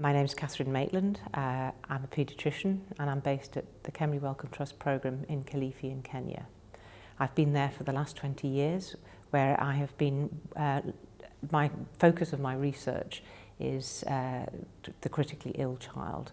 My name is Catherine Maitland. Uh, I'm a paediatrician and I'm based at the Kemri Wellcome Trust program in Kilifi in Kenya. I've been there for the last 20 years where I have been, uh, my focus of my research is uh, the critically ill child,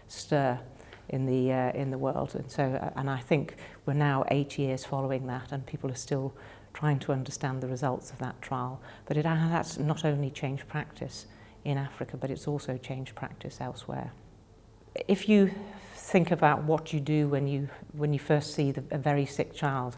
stir in the uh, in the world and so uh, and I think we're now eight years following that and people are still trying to understand the results of that trial. But it has not only changed practice in Africa, but it's also changed practice elsewhere. If you think about what you do when you, when you first see the, a very sick child,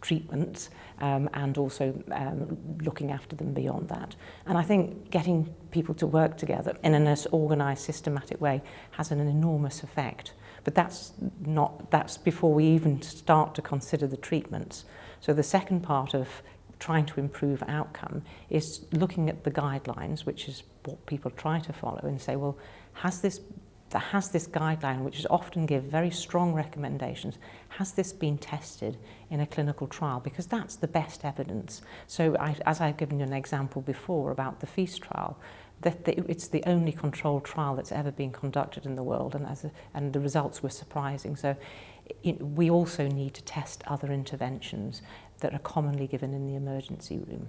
treatments um, and also um, looking after them beyond that. And I think getting people to work together in an organised, systematic way has an enormous effect But that's not, that's before we even start to consider the treatments. So the second part of trying to improve outcome is looking at the guidelines, which is what people try to follow and say, well, has this has this guideline, which is often give very strong recommendations, has this been tested in a clinical trial? Because that's the best evidence. So I, as I've given you an example before about the FEAST trial, that the, it's the only controlled trial that's ever been conducted in the world and, as a, and the results were surprising. So it, we also need to test other interventions that are commonly given in the emergency room.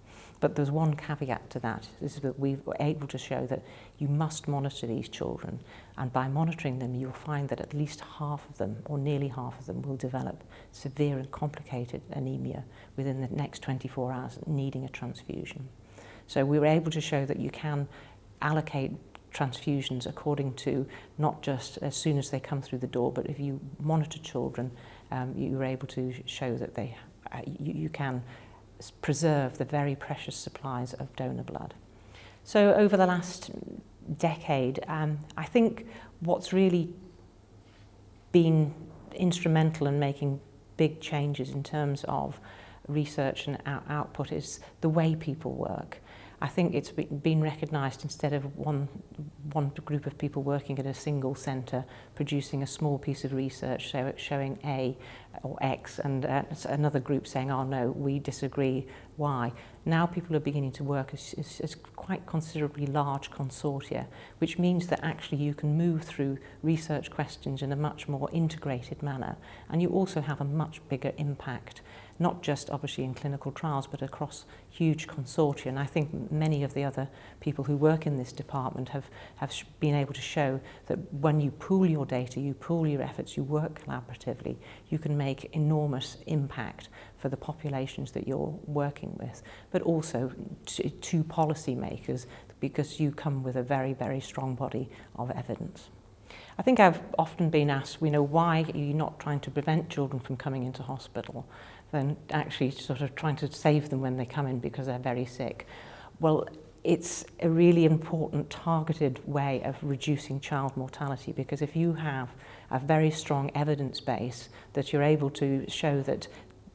But there's one caveat to that, is that we were able to show that you must monitor these children. And by monitoring them, you'll find that at least half of them, or nearly half of them, will develop severe and complicated anemia within the next 24 hours, needing a transfusion. So we were able to show that you can allocate transfusions according to not just as soon as they come through the door, but if you monitor children, um, you're able to show that they uh, you, you can preserve the very precious supplies of donor blood. So over the last decade, um, I think what's really been instrumental in making big changes in terms of research and out output is the way people work. I think it's been recognised instead of one, one group of people working at a single centre producing a small piece of research show, showing A or X and uh, another group saying, oh no, we disagree, why? Now people are beginning to work as, as, as quite considerably large consortia, which means that actually you can move through research questions in a much more integrated manner and you also have a much bigger impact not just obviously in clinical trials, but across huge consortia. And I think many of the other people who work in this department have, have been able to show that when you pool your data, you pool your efforts, you work collaboratively, you can make enormous impact for the populations that you're working with, but also to, to makers because you come with a very, very strong body of evidence. I think I've often been asked, you know, why are you not trying to prevent children from coming into hospital? than actually sort of trying to save them when they come in because they're very sick. Well, it's a really important targeted way of reducing child mortality because if you have a very strong evidence base that you're able to show that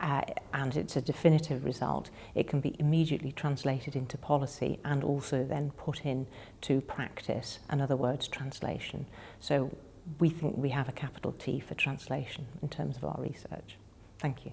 uh, and it's a definitive result, it can be immediately translated into policy and also then put in to practice, in other words, translation. So we think we have a capital T for translation in terms of our research. Thank you.